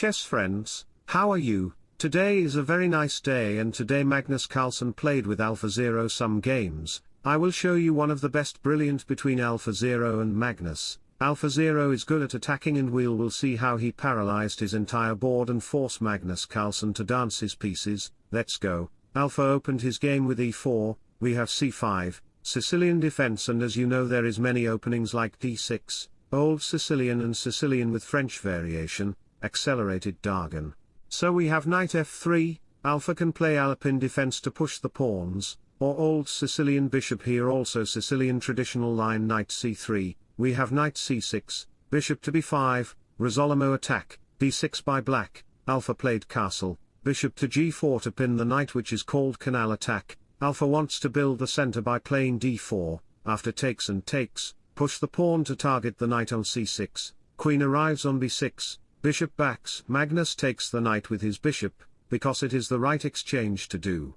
chess friends, how are you? Today is a very nice day and today Magnus Carlsen played with AlphaZero some games, I will show you one of the best brilliant between AlphaZero and Magnus. AlphaZero is good at attacking and we'll will see how he paralyzed his entire board and forced Magnus Carlsen to dance his pieces, let's go. Alpha opened his game with e4, we have c5, Sicilian defense and as you know there is many openings like d6, Old Sicilian and Sicilian with French variation, accelerated Dragon. So we have knight f3, Alpha can play Alapin defense to push the pawns, or Old Sicilian bishop here also Sicilian traditional line knight c3, we have knight c6, bishop to b5, Rossolimo attack, d6 by black, alpha played castle, bishop to g4 to pin the knight which is called canal attack, alpha wants to build the center by playing d4, after takes and takes, push the pawn to target the knight on c6, queen arrives on b6, bishop backs, Magnus takes the knight with his bishop, because it is the right exchange to do.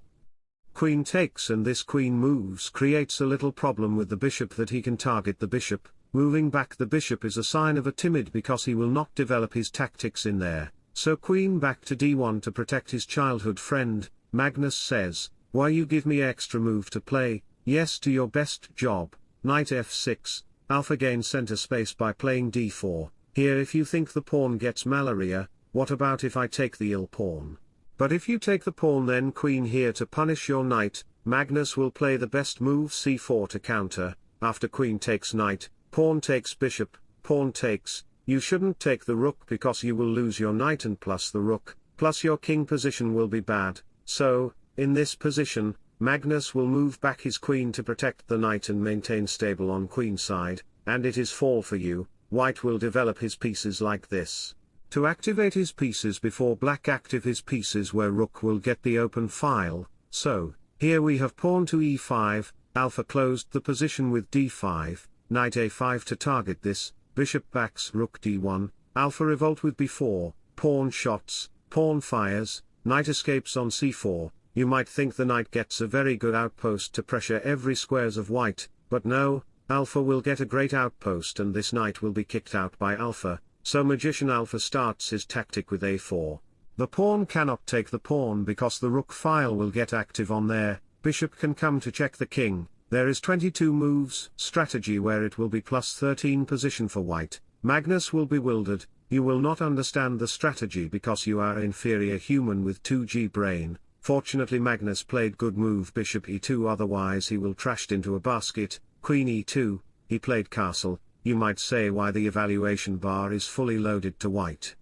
Queen takes and this queen moves creates a little problem with the bishop that he can target the bishop, Moving back the bishop is a sign of a timid because he will not develop his tactics in there, so queen back to d1 to protect his childhood friend, Magnus says, why you give me extra move to play, yes to your best job, knight f6, alpha gains center space by playing d4, here if you think the pawn gets malaria, what about if I take the ill pawn? But if you take the pawn then queen here to punish your knight, Magnus will play the best move c4 to counter, after queen takes knight, Pawn takes bishop, pawn takes, you shouldn't take the rook because you will lose your knight and plus the rook, plus your king position will be bad, so, in this position, Magnus will move back his queen to protect the knight and maintain stable on queen side, and it is fall for you, white will develop his pieces like this. To activate his pieces before black active his pieces where rook will get the open file, so, here we have pawn to e5, alpha closed the position with d5, knight a5 to target this, bishop backs rook d1, alpha revolt with b4, pawn shots, pawn fires, knight escapes on c4, you might think the knight gets a very good outpost to pressure every squares of white, but no, alpha will get a great outpost and this knight will be kicked out by alpha, so magician alpha starts his tactic with a4. The pawn cannot take the pawn because the rook file will get active on there, bishop can come to check the king, there is 22 moves strategy where it will be plus 13 position for white, Magnus will be bewildered, you will not understand the strategy because you are inferior human with 2g brain, fortunately Magnus played good move bishop e2 otherwise he will trashed into a basket, queen e2, he played castle, you might say why the evaluation bar is fully loaded to white.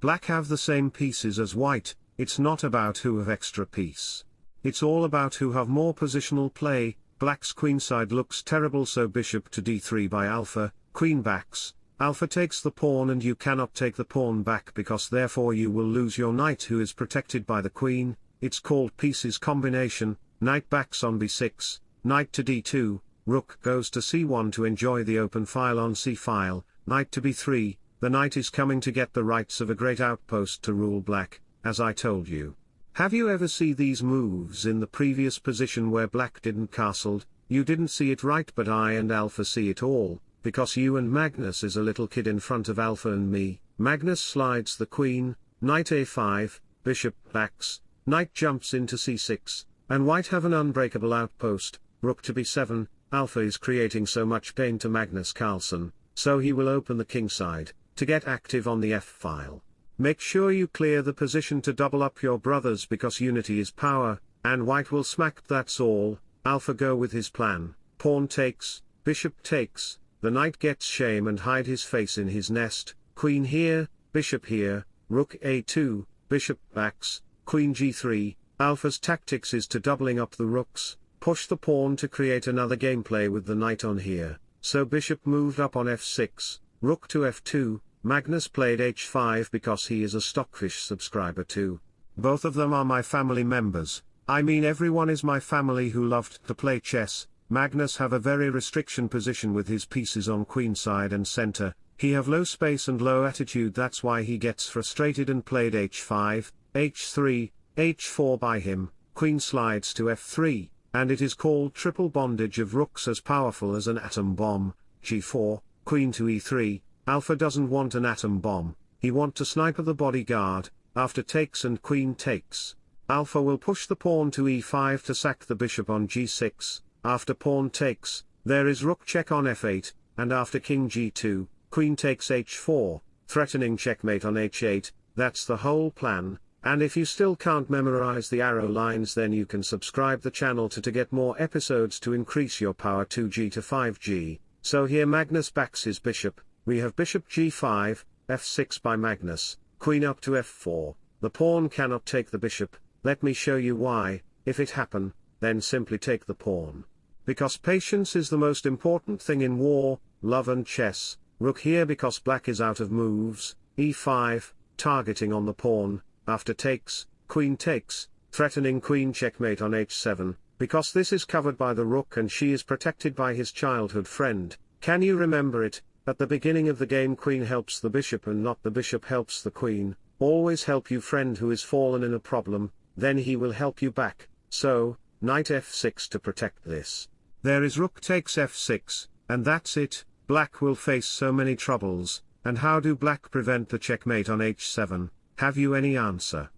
Black have the same pieces as white, it's not about who have extra piece. It's all about who have more positional play, Black's queenside looks terrible so bishop to d3 by alpha, queen backs, alpha takes the pawn and you cannot take the pawn back because therefore you will lose your knight who is protected by the queen, it's called pieces combination, knight backs on b6, knight to d2, rook goes to c1 to enjoy the open file on c-file, knight to b3, the knight is coming to get the rights of a great outpost to rule black, as I told you. Have you ever see these moves in the previous position where black didn't castled, you didn't see it right but I and Alpha see it all, because you and Magnus is a little kid in front of Alpha and me, Magnus slides the queen, knight a5, bishop backs, knight jumps into c6, and white have an unbreakable outpost, rook to b7, Alpha is creating so much pain to Magnus Carlsen, so he will open the king side, to get active on the f-file. Make sure you clear the position to double up your brothers because unity is power, and white will smack that's all, alpha go with his plan, pawn takes, bishop takes, the knight gets shame and hide his face in his nest, queen here, bishop here, rook a2, bishop backs, queen g3, alpha's tactics is to doubling up the rooks, push the pawn to create another gameplay with the knight on here, so bishop moved up on f6, rook to f2, Magnus played h5 because he is a Stockfish subscriber too. Both of them are my family members, I mean everyone is my family who loved to play chess, Magnus have a very restriction position with his pieces on queenside and center, he have low space and low attitude that's why he gets frustrated and played h5, h3, h4 by him, queen slides to f3, and it is called triple bondage of rooks as powerful as an atom bomb, g4, queen to e3, Alpha doesn't want an atom bomb, he want to sniper the bodyguard, after takes and queen takes. Alpha will push the pawn to e5 to sack the bishop on g6, after pawn takes, there is rook check on f8, and after king g2, queen takes h4, threatening checkmate on h8, that's the whole plan, and if you still can't memorize the arrow lines then you can subscribe the channel to to get more episodes to increase your power 2g to 5g, so here Magnus backs his bishop, we have bishop g5, f6 by Magnus, queen up to f4, the pawn cannot take the bishop, let me show you why, if it happen, then simply take the pawn. Because patience is the most important thing in war, love and chess, rook here because black is out of moves, e5, targeting on the pawn, after takes, queen takes, threatening queen checkmate on h7, because this is covered by the rook and she is protected by his childhood friend, can you remember it, at the beginning of the game queen helps the bishop and not the bishop helps the queen, always help you friend who is fallen in a problem, then he will help you back, so, knight f6 to protect this. There is rook takes f6, and that's it, black will face so many troubles, and how do black prevent the checkmate on h7, have you any answer?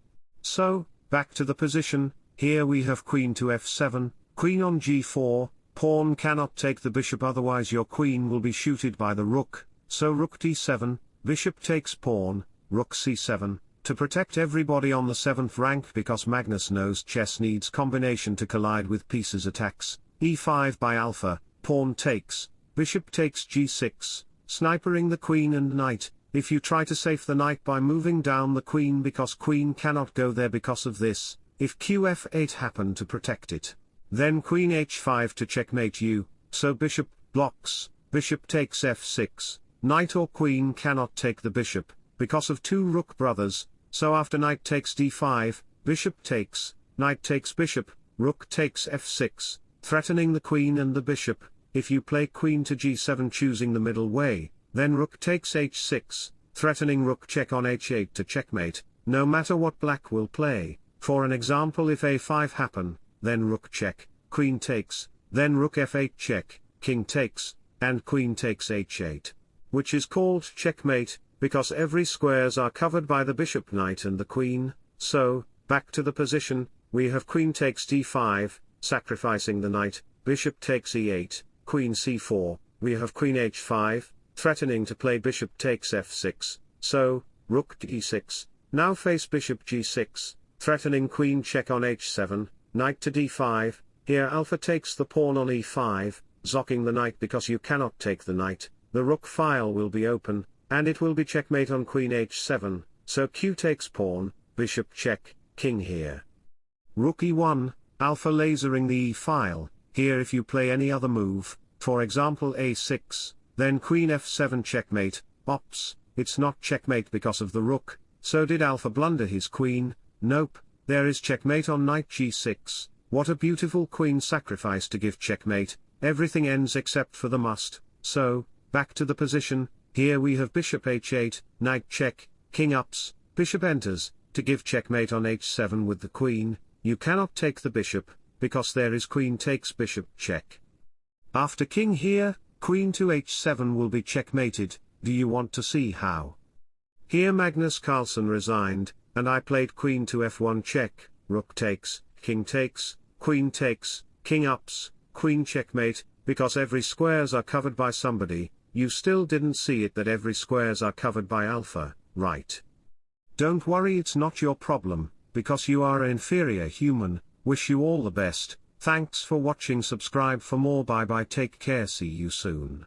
So, back to the position, here we have queen to f7, queen on g4, pawn cannot take the bishop otherwise your queen will be shooted by the rook, so rook d7, bishop takes pawn, rook c7, to protect everybody on the 7th rank because Magnus knows chess needs combination to collide with pieces attacks, e5 by alpha, pawn takes, bishop takes g6, snipering the queen and knight, if you try to save the knight by moving down the queen because queen cannot go there because of this, if qf8 happen to protect it. Then queen h5 to checkmate you, so bishop blocks, bishop takes f6, knight or queen cannot take the bishop, because of two rook brothers, so after knight takes d5, bishop takes, knight takes bishop, rook takes f6, threatening the queen and the bishop, if you play queen to g7 choosing the middle way, then rook takes h6, threatening rook check on h8 to checkmate, no matter what black will play, for an example if a5 happen, then rook check, queen takes, then rook f8 check, king takes, and queen takes h8. Which is called checkmate, because every squares are covered by the bishop knight and the queen, so, back to the position, we have queen takes d5, sacrificing the knight, bishop takes e8, queen c4, we have queen h5, threatening to play bishop takes f6, so, rook to d6, now face bishop g6, threatening queen check on h7, knight to d5, here alpha takes the pawn on e5, zocking the knight because you cannot take the knight, the rook file will be open, and it will be checkmate on queen h7, so q takes pawn, bishop check, king here. Rook e1, alpha lasering the e file, here if you play any other move, for example a6, then queen f7 checkmate, ops, it's not checkmate because of the rook, so did alpha blunder his queen, nope, there is checkmate on knight g6, what a beautiful queen sacrifice to give checkmate, everything ends except for the must, so, back to the position, here we have bishop h8, knight check, king ups, bishop enters, to give checkmate on h7 with the queen, you cannot take the bishop, because there is queen takes bishop check. After king here, queen to h7 will be checkmated, do you want to see how? Here Magnus Carlsen resigned, and I played queen to f1 check, rook takes, king takes, queen takes, king ups, queen checkmate, because every squares are covered by somebody, you still didn't see it that every squares are covered by alpha, right? Don't worry it's not your problem, because you are an inferior human, wish you all the best, thanks for watching subscribe for more bye bye take care see you soon.